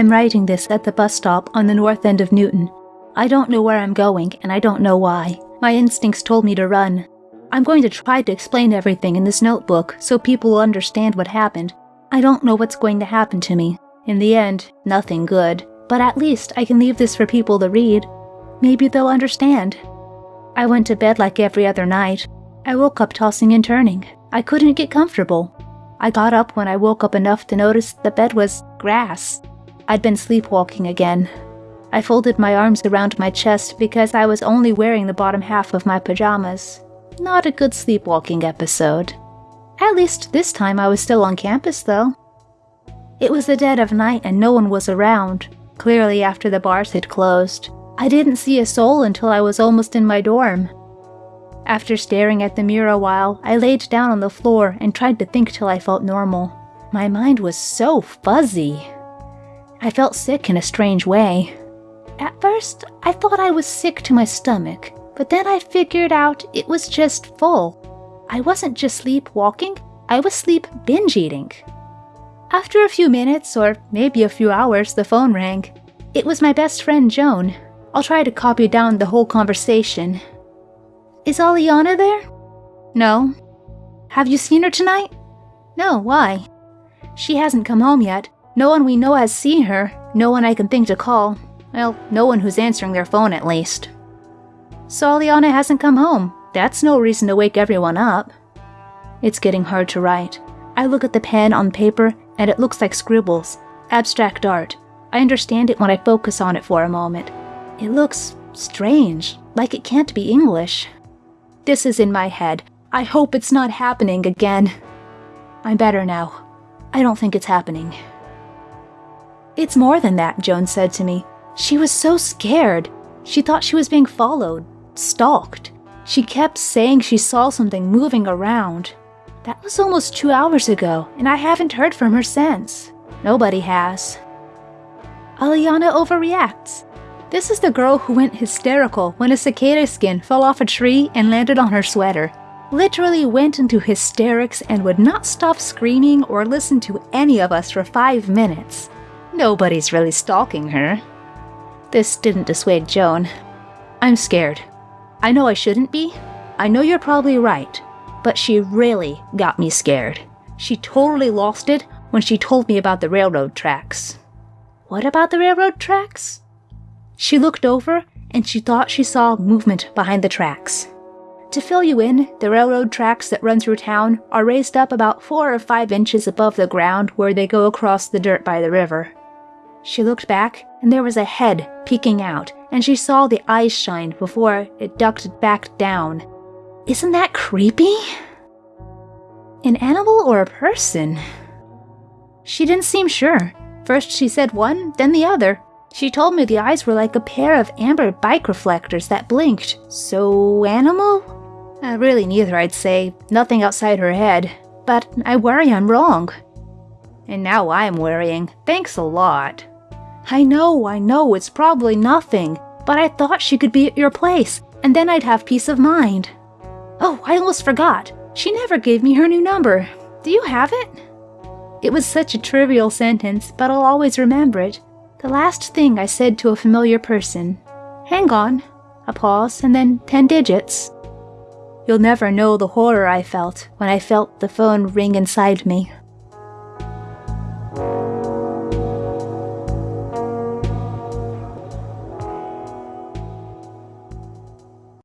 I'm writing this at the bus stop on the north end of Newton. I don't know where I'm going, and I don't know why. My instincts told me to run. I'm going to try to explain everything in this notebook so people will understand what happened. I don't know what's going to happen to me. In the end, nothing good. But at least I can leave this for people to read. Maybe they'll understand. I went to bed like every other night. I woke up tossing and turning. I couldn't get comfortable. I got up when I woke up enough to notice the bed was grass. I'd been sleepwalking again. I folded my arms around my chest because I was only wearing the bottom half of my pajamas. Not a good sleepwalking episode. At least this time I was still on campus, though. It was the dead of night and no one was around, clearly after the bars had closed. I didn't see a soul until I was almost in my dorm. After staring at the mirror a while, I laid down on the floor and tried to think till I felt normal. My mind was so fuzzy. I felt sick in a strange way. At first, I thought I was sick to my stomach, but then I figured out it was just full. I wasn't just sleepwalking, I was sleep binge eating. After a few minutes, or maybe a few hours, the phone rang. It was my best friend Joan. I'll try to copy down the whole conversation. Is Aliana there? No. Have you seen her tonight? No, why? She hasn't come home yet. No one we know has seen her. No one I can think to call. Well, no one who's answering their phone at least. Soliana hasn't come home. That's no reason to wake everyone up. It's getting hard to write. I look at the pen on paper and it looks like scribbles, abstract art. I understand it when I focus on it for a moment. It looks strange, like it can't be English. This is in my head. I hope it's not happening again. I'm better now. I don't think it's happening. It's more than that, Joan said to me. She was so scared. She thought she was being followed, stalked. She kept saying she saw something moving around. That was almost two hours ago, and I haven't heard from her since. Nobody has. Aliana overreacts. This is the girl who went hysterical when a cicada skin fell off a tree and landed on her sweater. Literally went into hysterics and would not stop screaming or listen to any of us for five minutes. Nobody's really stalking her. This didn't dissuade Joan. I'm scared. I know I shouldn't be. I know you're probably right. But she really got me scared. She totally lost it when she told me about the railroad tracks. What about the railroad tracks? She looked over and she thought she saw movement behind the tracks. To fill you in, the railroad tracks that run through town are raised up about four or five inches above the ground where they go across the dirt by the river. She looked back, and there was a head peeking out, and she saw the eyes shine before it ducked back down. Isn't that creepy? An animal or a person? She didn't seem sure. First she said one, then the other. She told me the eyes were like a pair of amber bike reflectors that blinked. So, animal? Uh, really, neither, I'd say. Nothing outside her head. But I worry I'm wrong. And now I'm worrying. Thanks a lot. I know, I know, it's probably nothing, but I thought she could be at your place, and then I'd have peace of mind. Oh, I almost forgot. She never gave me her new number. Do you have it? It was such a trivial sentence, but I'll always remember it. The last thing I said to a familiar person. Hang on. A pause, and then ten digits. You'll never know the horror I felt when I felt the phone ring inside me.